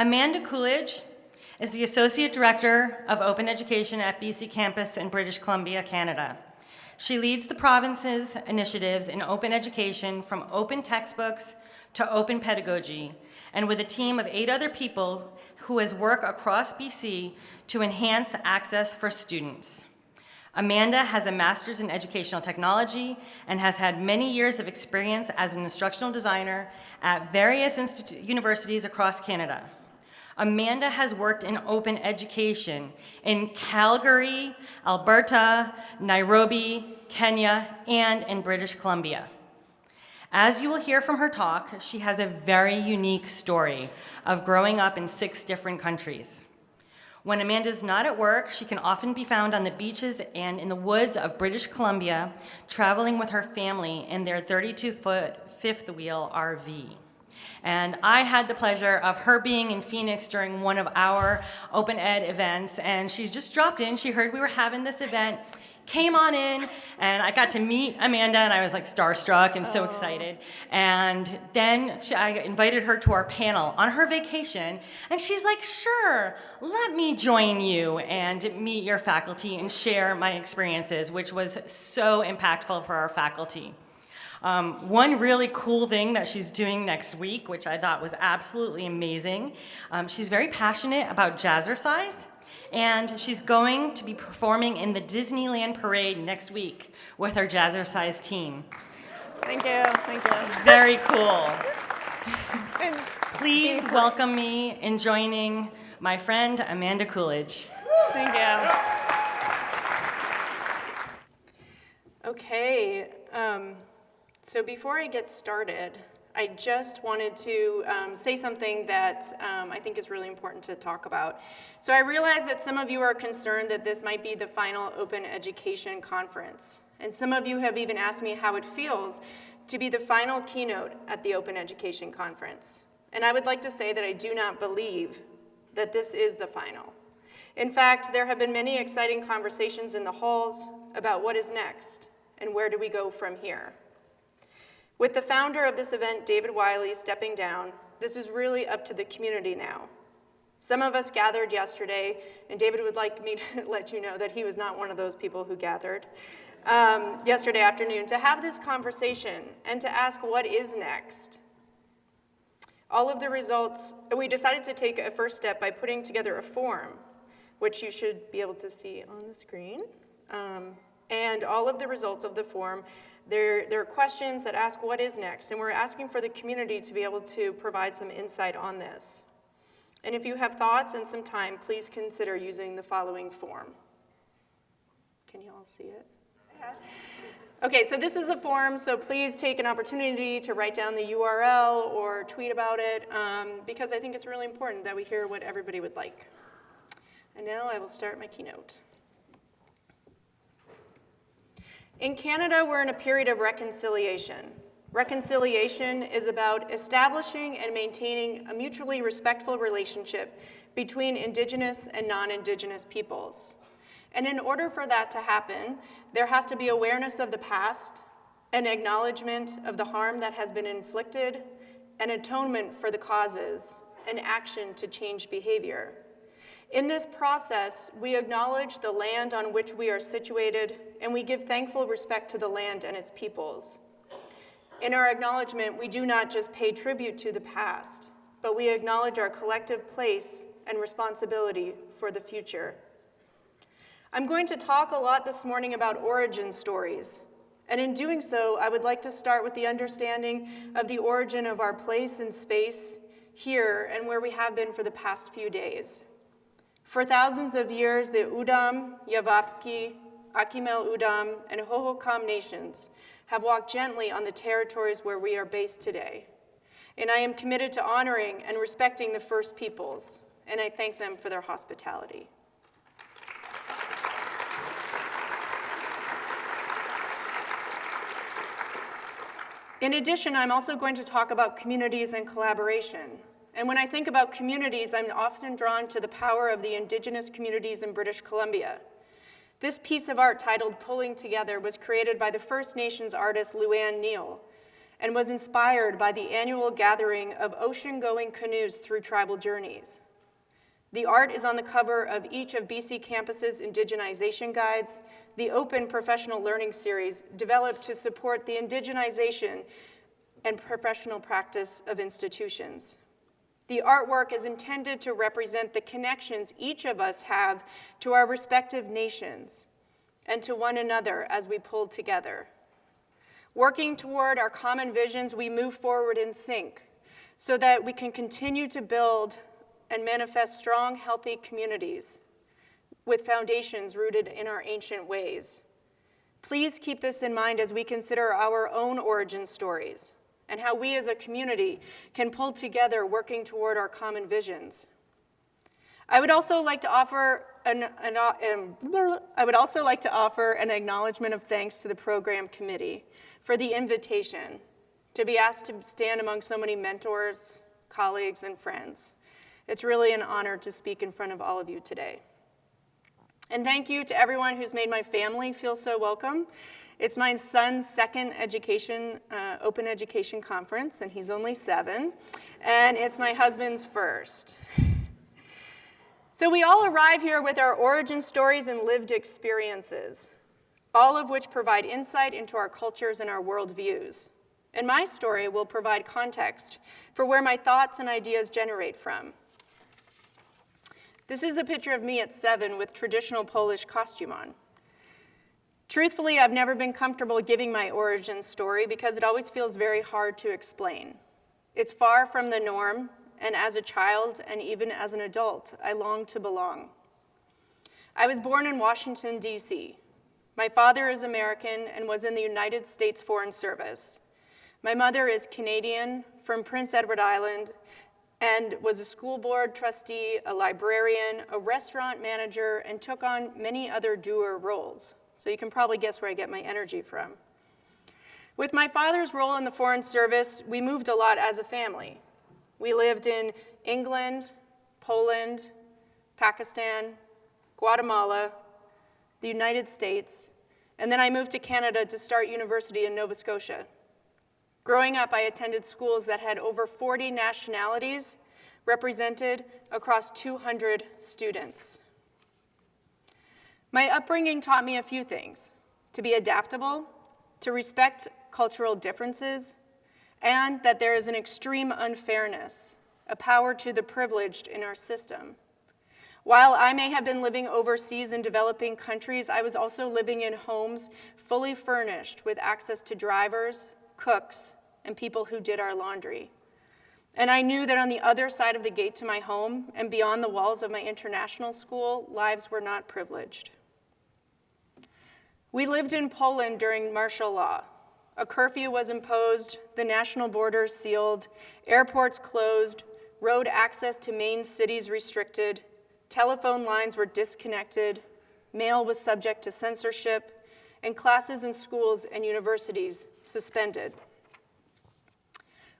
Amanda Coolidge is the Associate Director of Open Education at BC Campus in British Columbia, Canada. She leads the province's initiatives in open education from open textbooks to open pedagogy, and with a team of eight other people who has worked across BC to enhance access for students. Amanda has a master's in educational technology and has had many years of experience as an instructional designer at various universities across Canada. Amanda has worked in open education in Calgary, Alberta, Nairobi, Kenya, and in British Columbia. As you will hear from her talk, she has a very unique story of growing up in six different countries. When Amanda's not at work, she can often be found on the beaches and in the woods of British Columbia, traveling with her family in their 32-foot fifth wheel RV. And I had the pleasure of her being in Phoenix during one of our open ed events, and she's just dropped in. She heard we were having this event, came on in and I got to meet Amanda and I was like starstruck and so excited. And then she, I invited her to our panel on her vacation and she's like, sure, let me join you and meet your faculty and share my experiences, which was so impactful for our faculty. Um, one really cool thing that she's doing next week, which I thought was absolutely amazing, um, she's very passionate about jazzercise, and she's going to be performing in the Disneyland Parade next week with her Jazzercise team. Thank you, thank you. Very cool. Please welcome me in joining my friend Amanda Coolidge. Thank you. Okay, um, so before I get started, I just wanted to um, say something that um, I think is really important to talk about. So I realize that some of you are concerned that this might be the final open education conference. And some of you have even asked me how it feels to be the final keynote at the Open Education Conference. And I would like to say that I do not believe that this is the final. In fact, there have been many exciting conversations in the halls about what is next and where do we go from here. With the founder of this event, David Wiley, stepping down, this is really up to the community now. Some of us gathered yesterday, and David would like me to let you know that he was not one of those people who gathered um, yesterday afternoon to have this conversation and to ask what is next. All of the results, we decided to take a first step by putting together a form, which you should be able to see on the screen. Um, and all of the results of the form there, there are questions that ask what is next, and we're asking for the community to be able to provide some insight on this. And if you have thoughts and some time, please consider using the following form. Can you all see it? Yeah. Okay, so this is the form, so please take an opportunity to write down the URL or tweet about it, um, because I think it's really important that we hear what everybody would like. And now I will start my keynote. In Canada, we're in a period of reconciliation. Reconciliation is about establishing and maintaining a mutually respectful relationship between Indigenous and non-Indigenous peoples. And in order for that to happen, there has to be awareness of the past, an acknowledgement of the harm that has been inflicted, an atonement for the causes, and action to change behavior. In this process, we acknowledge the land on which we are situated, and we give thankful respect to the land and its peoples. In our acknowledgement, we do not just pay tribute to the past, but we acknowledge our collective place and responsibility for the future. I'm going to talk a lot this morning about origin stories, and in doing so, I would like to start with the understanding of the origin of our place and space here and where we have been for the past few days. For thousands of years, the O'odham, Yavapai, Akimel O'odham, and Hohokam nations have walked gently on the territories where we are based today. And I am committed to honoring and respecting the First Peoples, and I thank them for their hospitality. In addition, I'm also going to talk about communities and collaboration. And when I think about communities, I'm often drawn to the power of the indigenous communities in British Columbia. This piece of art titled Pulling Together was created by the First Nations artist Luann Neal. and was inspired by the annual gathering of ocean-going canoes through tribal journeys. The art is on the cover of each of BC Campus's indigenization guides, the open professional learning series developed to support the indigenization and professional practice of institutions. The artwork is intended to represent the connections each of us have to our respective nations and to one another as we pull together. Working toward our common visions, we move forward in sync so that we can continue to build and manifest strong, healthy communities with foundations rooted in our ancient ways. Please keep this in mind as we consider our own origin stories and how we as a community can pull together working toward our common visions. I would also like to offer an, an um, I would also like to offer an acknowledgement of thanks to the program committee for the invitation to be asked to stand among so many mentors, colleagues, and friends. It's really an honor to speak in front of all of you today. And thank you to everyone who's made my family feel so welcome. It's my son's second education, uh, open education conference, and he's only seven. And it's my husband's first. So we all arrive here with our origin stories and lived experiences, all of which provide insight into our cultures and our worldviews. And my story will provide context for where my thoughts and ideas generate from. This is a picture of me at seven with traditional Polish costume on. Truthfully, I've never been comfortable giving my origin story because it always feels very hard to explain. It's far from the norm, and as a child and even as an adult, I long to belong. I was born in Washington, D.C. My father is American and was in the United States Foreign Service. My mother is Canadian from Prince Edward Island and was a school board trustee, a librarian, a restaurant manager, and took on many other doer roles. So you can probably guess where I get my energy from. With my father's role in the Foreign Service, we moved a lot as a family. We lived in England, Poland, Pakistan, Guatemala, the United States, and then I moved to Canada to start university in Nova Scotia. Growing up, I attended schools that had over 40 nationalities represented across 200 students. My upbringing taught me a few things, to be adaptable, to respect cultural differences, and that there is an extreme unfairness, a power to the privileged in our system. While I may have been living overseas in developing countries, I was also living in homes fully furnished with access to drivers, cooks, and people who did our laundry. And I knew that on the other side of the gate to my home and beyond the walls of my international school, lives were not privileged. We lived in Poland during martial law. A curfew was imposed, the national borders sealed, airports closed, road access to main cities restricted, telephone lines were disconnected, mail was subject to censorship, and classes in schools and universities suspended.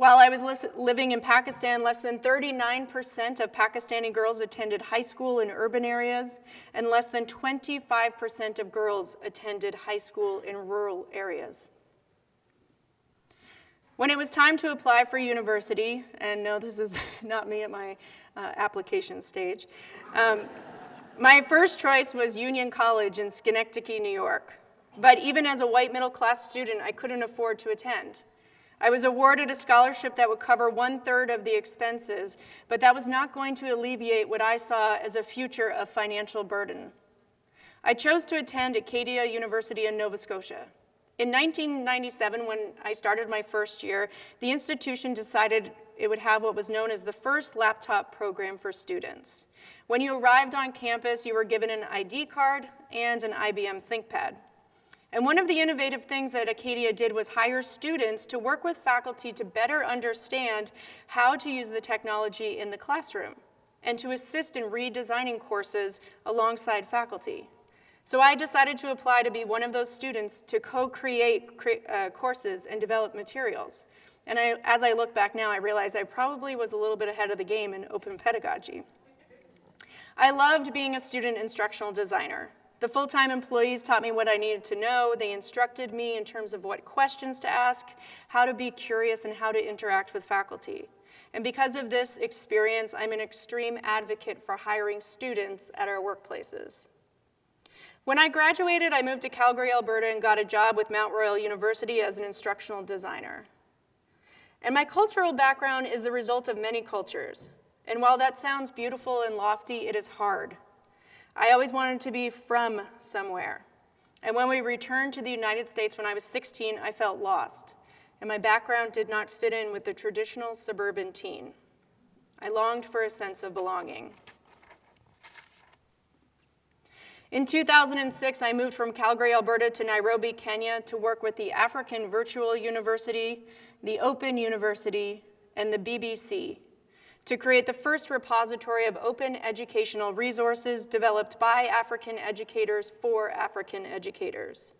While I was living in Pakistan, less than 39% of Pakistani girls attended high school in urban areas, and less than 25% of girls attended high school in rural areas. When it was time to apply for university, and no, this is not me at my uh, application stage, um, my first choice was Union College in Schenectady, New York. But even as a white middle class student, I couldn't afford to attend. I was awarded a scholarship that would cover one third of the expenses, but that was not going to alleviate what I saw as a future of financial burden. I chose to attend Acadia University in Nova Scotia. In 1997, when I started my first year, the institution decided it would have what was known as the first laptop program for students. When you arrived on campus, you were given an ID card and an IBM ThinkPad. And one of the innovative things that Acadia did was hire students to work with faculty to better understand how to use the technology in the classroom and to assist in redesigning courses alongside faculty. So I decided to apply to be one of those students to co-create uh, courses and develop materials. And I, as I look back now, I realize I probably was a little bit ahead of the game in open pedagogy. I loved being a student instructional designer The full-time employees taught me what I needed to know. They instructed me in terms of what questions to ask, how to be curious, and how to interact with faculty. And because of this experience, I'm an extreme advocate for hiring students at our workplaces. When I graduated, I moved to Calgary, Alberta, and got a job with Mount Royal University as an instructional designer. And my cultural background is the result of many cultures. And while that sounds beautiful and lofty, it is hard. I always wanted to be from somewhere. And when we returned to the United States when I was 16, I felt lost. And my background did not fit in with the traditional suburban teen. I longed for a sense of belonging. In 2006, I moved from Calgary, Alberta to Nairobi, Kenya to work with the African Virtual University, the Open University, and the BBC to create the first repository of open educational resources developed by African educators for African educators.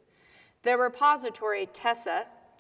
The repository, TESSA,